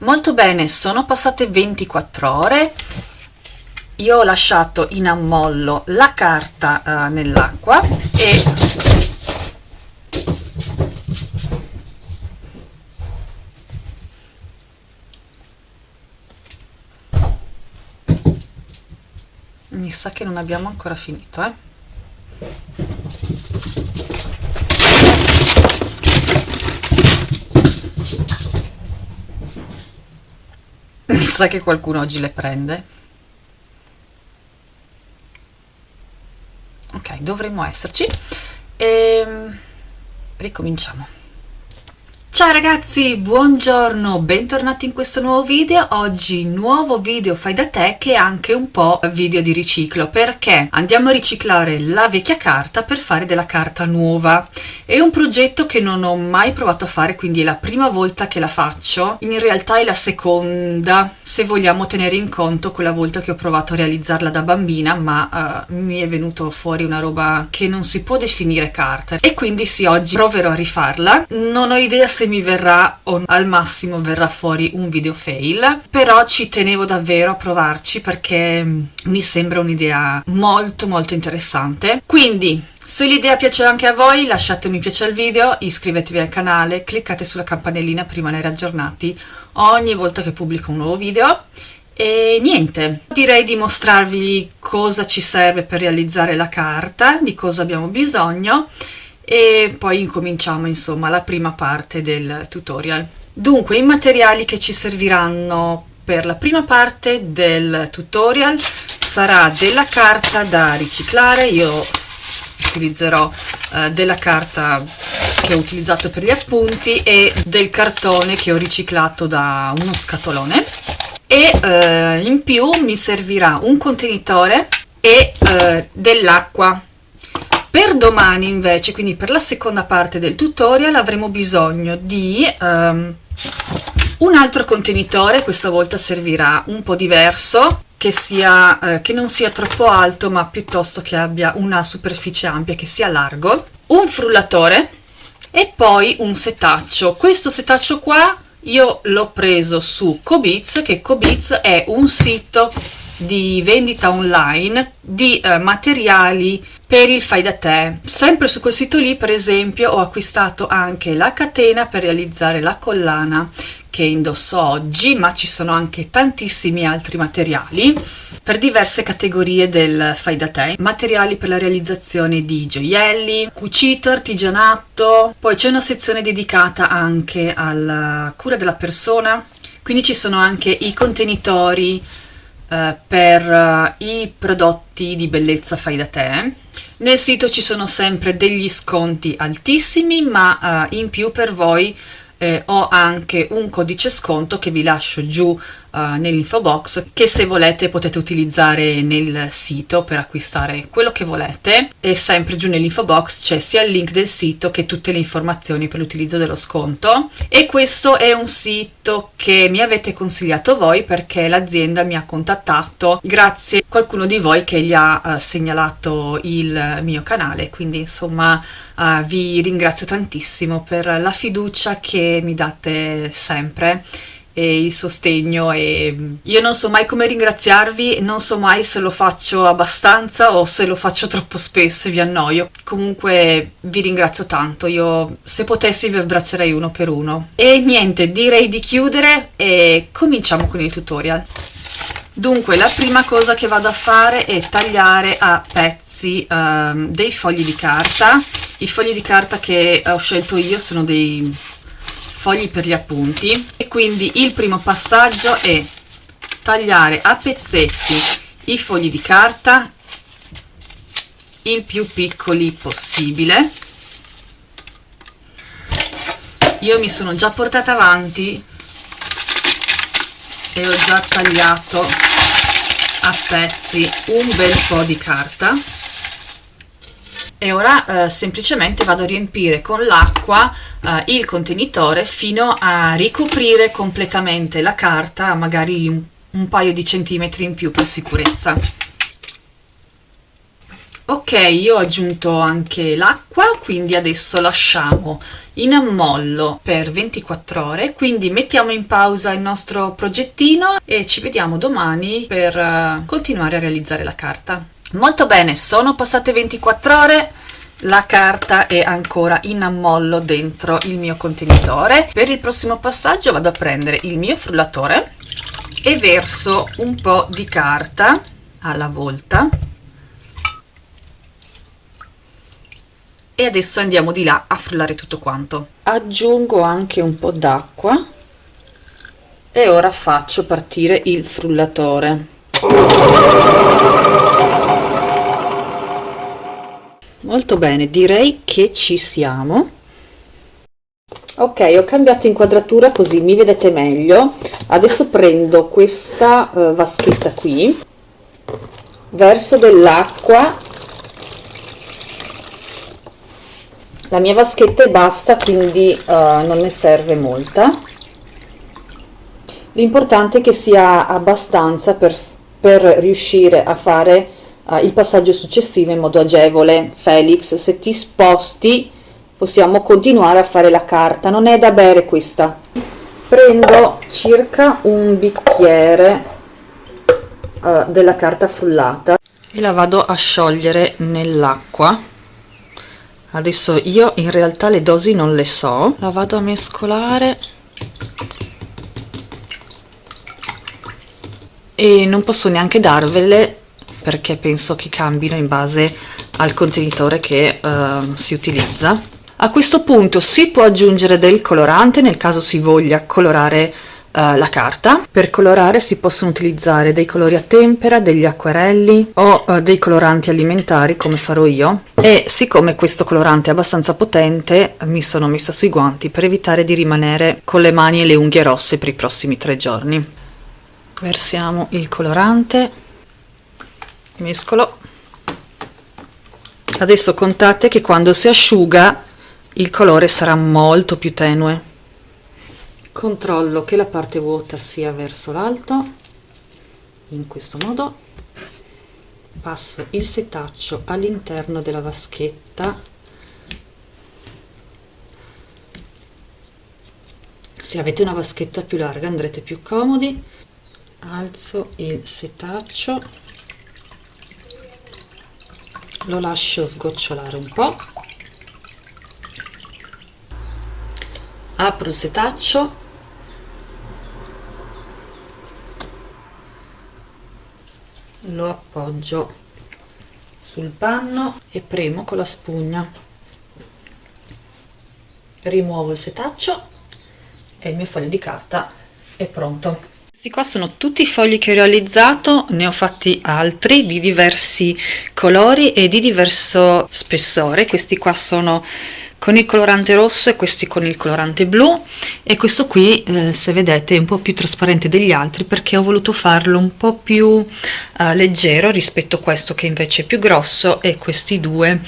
Molto bene, sono passate 24 ore, io ho lasciato in ammollo la carta uh, nell'acqua e mi sa che non abbiamo ancora finito eh sa che qualcuno oggi le prende. Ok dovremmo esserci. E ehm, ricominciamo Ciao ragazzi, buongiorno, bentornati in questo nuovo video. Oggi nuovo video fai da te che è anche un po' video di riciclo perché andiamo a riciclare la vecchia carta per fare della carta nuova. È un progetto che non ho mai provato a fare, quindi è la prima volta che la faccio. In realtà è la seconda, se vogliamo tenere in conto quella volta che ho provato a realizzarla da bambina, ma uh, mi è venuto fuori una roba che non si può definire carta. E quindi sì, oggi proverò a rifarla. Non ho idea se mi verrà o al massimo verrà fuori un video fail però ci tenevo davvero a provarci perché mm, mi sembra un'idea molto molto interessante. Quindi se l'idea piace anche a voi lasciate un mi piace al video, iscrivetevi al canale, cliccate sulla campanellina per rimanere aggiornati ogni volta che pubblico un nuovo video. E niente, direi di mostrarvi cosa ci serve per realizzare la carta, di cosa abbiamo bisogno e poi incominciamo insomma la prima parte del tutorial. Dunque i materiali che ci serviranno per la prima parte del tutorial sarà della carta da riciclare, io utilizzerò uh, della carta che ho utilizzato per gli appunti e del cartone che ho riciclato da uno scatolone. E uh, in più mi servirà un contenitore e uh, dell'acqua per domani invece, quindi per la seconda parte del tutorial, avremo bisogno di um, un altro contenitore, questa volta servirà un po' diverso, che, sia, eh, che non sia troppo alto ma piuttosto che abbia una superficie ampia, che sia largo, un frullatore e poi un setaccio. Questo setaccio qua io l'ho preso su Cobiz, che Cobiz è un sito di vendita online di eh, materiali per il fai da te. Sempre su quel sito lì, per esempio, ho acquistato anche la catena per realizzare la collana che indosso oggi, ma ci sono anche tantissimi altri materiali per diverse categorie del fai da te. Materiali per la realizzazione di gioielli, cucito, artigianato, poi c'è una sezione dedicata anche alla cura della persona, quindi ci sono anche i contenitori eh, per uh, i prodotti di bellezza fai da te. Nel sito ci sono sempre degli sconti altissimi, ma uh, in più per voi eh, ho anche un codice sconto che vi lascio giù uh, nell'info box che se volete potete utilizzare nel sito per acquistare quello che volete. E sempre giù nell'info box c'è sia il link del sito che tutte le informazioni per l'utilizzo dello sconto. E questo è un sito che mi avete consigliato voi perché l'azienda mi ha contattato. Grazie a qualcuno di voi che gli ha uh, segnalato il mio canale. Quindi insomma uh, vi ringrazio tantissimo per la fiducia che mi date sempre e il sostegno e io non so mai come ringraziarvi, non so mai se lo faccio abbastanza o se lo faccio troppo spesso e vi annoio. Comunque vi ringrazio tanto, io se potessi vi abbraccerei uno per uno. E niente, direi di chiudere e cominciamo con il tutorial. Dunque, la prima cosa che vado a fare è tagliare a pezzi um, dei fogli di carta. I fogli di carta che ho scelto io sono dei fogli per gli appunti e quindi il primo passaggio è tagliare a pezzetti i fogli di carta il più piccoli possibile. Io mi sono già portata avanti e ho già tagliato a pezzi un bel po' di carta e ora eh, semplicemente vado a riempire con l'acqua eh, il contenitore fino a ricoprire completamente la carta magari un, un paio di centimetri in più per sicurezza. Ok io ho aggiunto anche l'acqua quindi adesso lasciamo in ammollo per 24 ore. Quindi mettiamo in pausa il nostro progettino e ci vediamo domani per eh, continuare a realizzare la carta molto bene sono passate 24 ore la carta è ancora in ammollo dentro il mio contenitore. Per il prossimo passaggio vado a prendere il mio frullatore e verso un po di carta alla volta. E adesso andiamo di là a frullare tutto quanto. Aggiungo anche un po d'acqua e ora faccio partire il frullatore molto bene direi che ci siamo. Ok ho cambiato inquadratura così mi vedete meglio. Adesso prendo questa uh, vaschetta qui verso dell'acqua. La mia vaschetta è bassa quindi uh, non ne serve molta. L'importante è che sia abbastanza per, per riuscire a fare uh, il passaggio successivo in modo agevole. Felix se ti sposti possiamo continuare a fare la carta. Non è da bere questa. Prendo circa un bicchiere uh, della carta frullata e la vado a sciogliere nell'acqua. Adesso io in realtà le dosi non le so. La vado a mescolare. E non posso neanche darvele perché penso che cambino in base al contenitore che uh, si utilizza a questo punto si può aggiungere del colorante nel caso si voglia colorare uh, la carta. Per colorare si possono utilizzare dei colori a tempera, degli acquerelli o uh, dei coloranti alimentari come farò io e siccome questo colorante è abbastanza potente mi sono messa sui guanti per evitare di rimanere con le mani e le unghie rosse per i prossimi tre giorni. Versiamo il colorante, mescolo. Adesso contate che quando si asciuga il colore sarà molto più tenue. Controllo che la parte vuota sia verso l'alto in questo modo. Passo il setaccio all'interno della vaschetta. Se avete una vaschetta più larga andrete più comodi. Alzo il setaccio lo lascio sgocciolare un po' apro il setaccio. Lo appoggio sul panno e premo con la spugna. Rimuovo il setaccio e il mio foglio di carta è pronto questi qua sono tutti i fogli che ho realizzato ne ho fatti altri di diversi colori e di diverso spessore. Questi qua sono con il colorante rosso e questi con il colorante blu. E questo qui eh, se vedete è un po' più trasparente degli altri perché ho voluto farlo un po' più eh, leggero rispetto a questo che invece è più grosso e questi due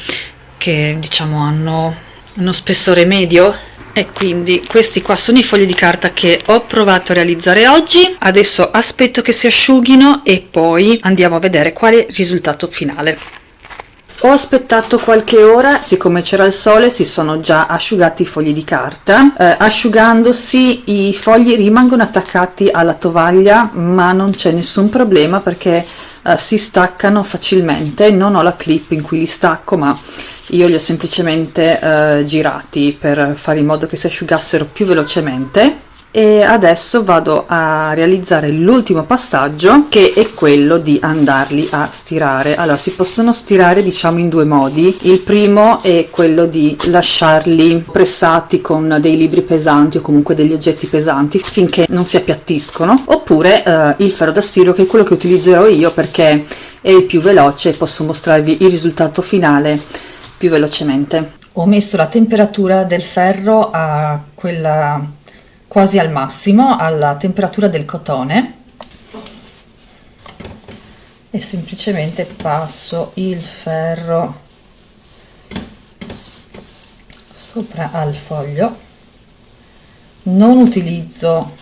che diciamo hanno uno spessore medio e quindi questi qua sono i fogli di carta che ho provato a realizzare oggi. Adesso aspetto che si asciughino e poi andiamo a vedere quale risultato finale ho aspettato qualche ora, siccome c'era il sole si sono già asciugati i fogli di carta. Eh, asciugandosi i fogli rimangono attaccati alla tovaglia ma non c'è nessun problema perché eh, si staccano facilmente. Non ho la clip in cui li stacco ma io li ho semplicemente eh, girati per fare in modo che si asciugassero più velocemente e adesso vado a realizzare l'ultimo passaggio che è quello di andarli a stirare. Allora si possono stirare diciamo in due modi. Il primo è quello di lasciarli pressati con dei libri pesanti o comunque degli oggetti pesanti finché non si appiattiscono. Oppure eh, il ferro da stiro che è quello che utilizzerò io perché è il più veloce e posso mostrarvi il risultato finale più velocemente. Ho messo la temperatura del ferro a quella quasi al massimo alla temperatura del cotone. E semplicemente passo il ferro sopra al foglio. Non utilizzo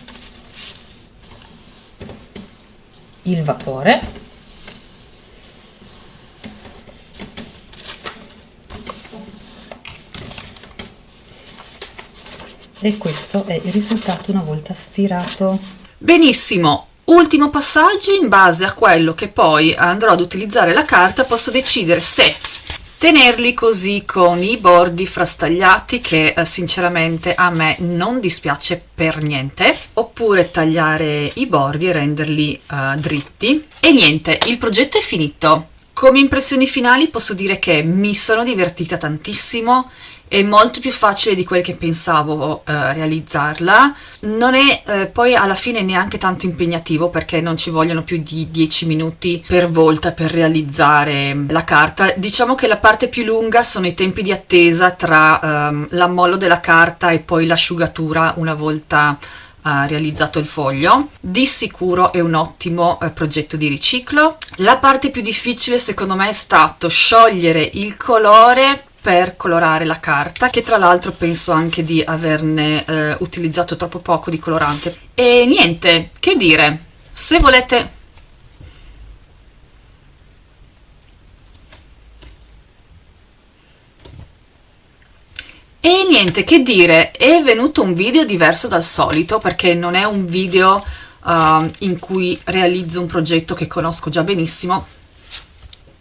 il vapore e questo è il risultato una volta stirato. Benissimo. Ultimo passaggio in base a quello che poi andrò ad utilizzare la carta posso decidere se tenerli così con i bordi frastagliati che eh, sinceramente a me non dispiace per niente oppure tagliare i bordi e renderli eh, dritti. E niente il progetto è finito. Come impressioni finali posso dire che mi sono divertita tantissimo è molto più facile di quel che pensavo eh, realizzarla. Non è eh, poi alla fine neanche tanto impegnativo perché non ci vogliono più di 10 minuti per volta per realizzare la carta. Diciamo che la parte più lunga sono i tempi di attesa tra ehm, l'ammollo della carta e poi l'asciugatura una volta realizzato il foglio. Di sicuro è un ottimo eh, progetto di riciclo. La parte più difficile secondo me è stato sciogliere il colore per colorare la carta che tra l'altro penso anche di averne eh, utilizzato troppo poco di colorante. E niente che dire? Se volete. E niente che dire? È venuto un video diverso dal solito perché non è un video uh, in cui realizzo un progetto che conosco già benissimo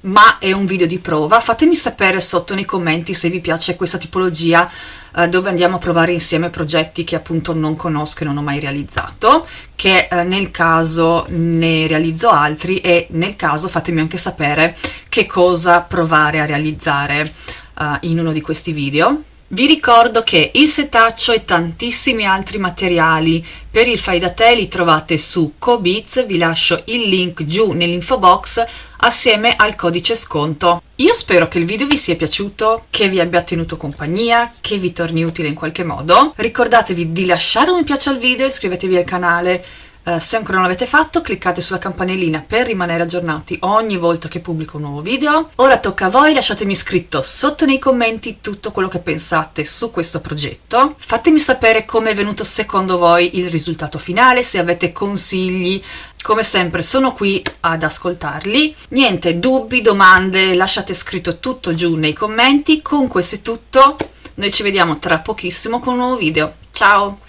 ma è un video di prova. Fatemi sapere sotto nei commenti se vi piace questa tipologia eh, dove andiamo a provare insieme progetti che appunto non conosco e non ho mai realizzato che eh, nel caso ne realizzo altri e nel caso fatemi anche sapere che cosa provare a realizzare eh, in uno di questi video vi ricordo che il setaccio e tantissimi altri materiali per il fai da te li trovate su Cobiz, vi lascio il link giù nell'info box assieme al codice sconto. Io spero che il video vi sia piaciuto, che vi abbia tenuto compagnia, che vi torni utile in qualche modo. Ricordatevi di lasciare un mi piace al video, iscrivetevi al canale Uh, se ancora non l'avete fatto cliccate sulla campanellina per rimanere aggiornati ogni volta che pubblico un nuovo video. Ora tocca a voi, lasciatemi scritto sotto nei commenti tutto quello che pensate su questo progetto. Fatemi sapere come è venuto secondo voi il risultato finale, se avete consigli, come sempre sono qui ad ascoltarli. Niente, dubbi, domande, lasciate scritto tutto giù nei commenti. Con questo è tutto, noi ci vediamo tra pochissimo con un nuovo video. Ciao!